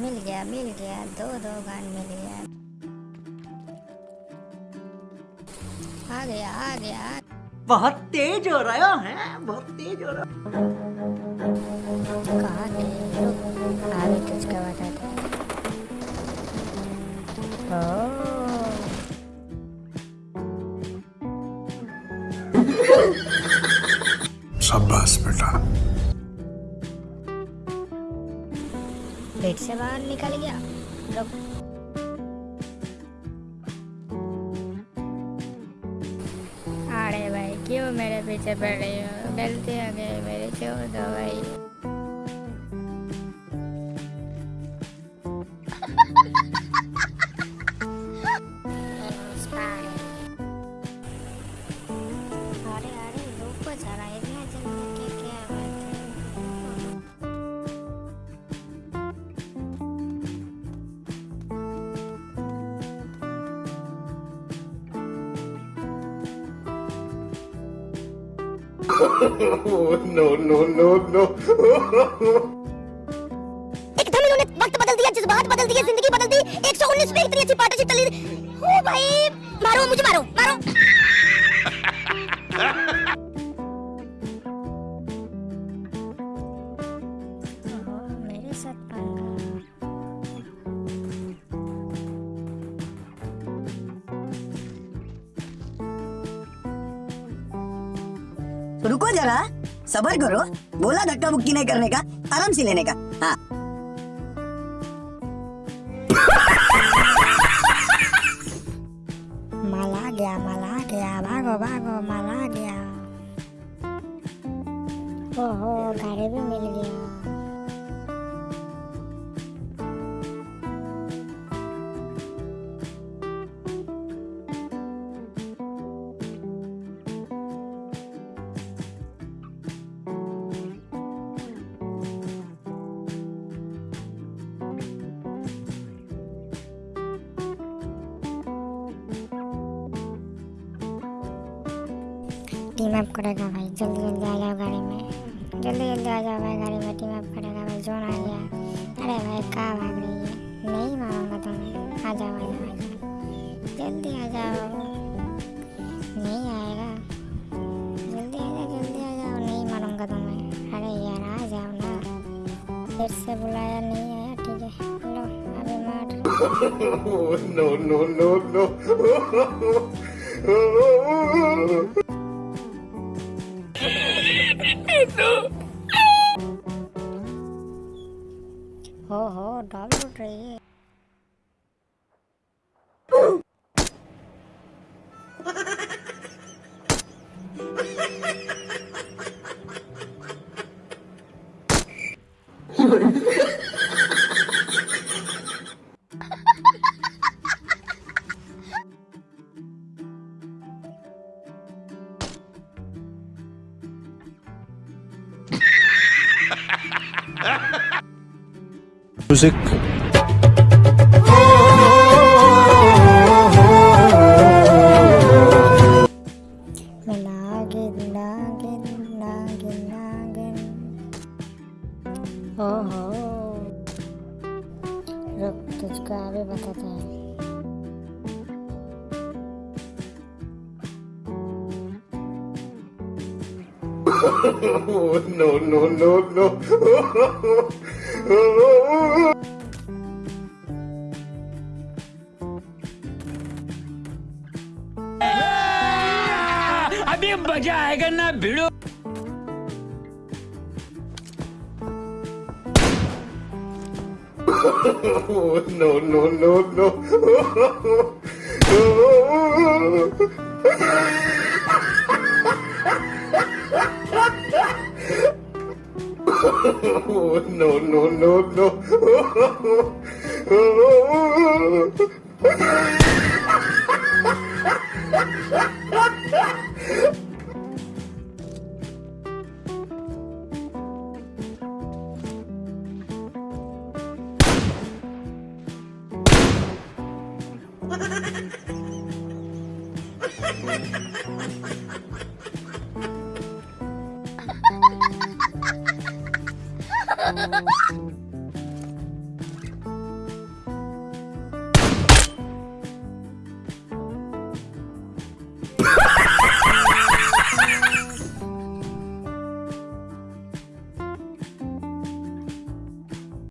मिल गया मिल गया दो दो गन मिल गया आ गया आ गया बहुत तेज हो रहा है बहुत तेज हो रहा कहाँ गए आगे तुझको बताते ओह शाबाश बेटा। पेट से बाहर निकल गया। रुक। अरे भाई, क्यों मेरे पीछे पड़ रही हो? गलती हो गई मेरे, क्यों दो भाई? No, नो नो नो एकदम इन्होंने वक्त बदल दिया जज्बात बदल दिए ज़िंदगी बदल दी। 119 में इतनी अच्छी पार्टनरशिप चली। ओ भाई मारो मुझे मारो मारो। रुको जरा। सबर करो। बोला धक्का मुक्की नहीं करने का, आराम से लेने का। हाँ। माल गया, माला गया। भागो भागो, माल गया। ओहो, गाड़ी भी मिल गया। टीम अप करेगा भाई। जल्दी जल्दी आ जाओ गाड़ी में। जल्दी जल्दी आ जाओ भाई गाड़ी में टीम अप करेगा भाई। जोन आ गया। अरे भाई कहाँ भाग रही है? नहीं मारूँगा तुम्हें। आ जाओ आ जाओ आ जाओ। जल्दी आ जाओ। नहीं आएगा। जल्दी आ जाओ जल्दी आ जाओ। नहीं मारूँगा तुम्हें। अरे यार आ जाओ ना। फिर से बुलाया नहीं आया ठीक है। लो अभी मार। no, no, no, no. हो हो डॉल उठ रही है Music. मैं नागिन ओहो रुक तुझको अभी बताते हैं no, no, no, no. अभी मजा आएगा ना भिड़ो no, no, no, no. No, no, no, no. Ha ha ha ha! Ha ha ha ha!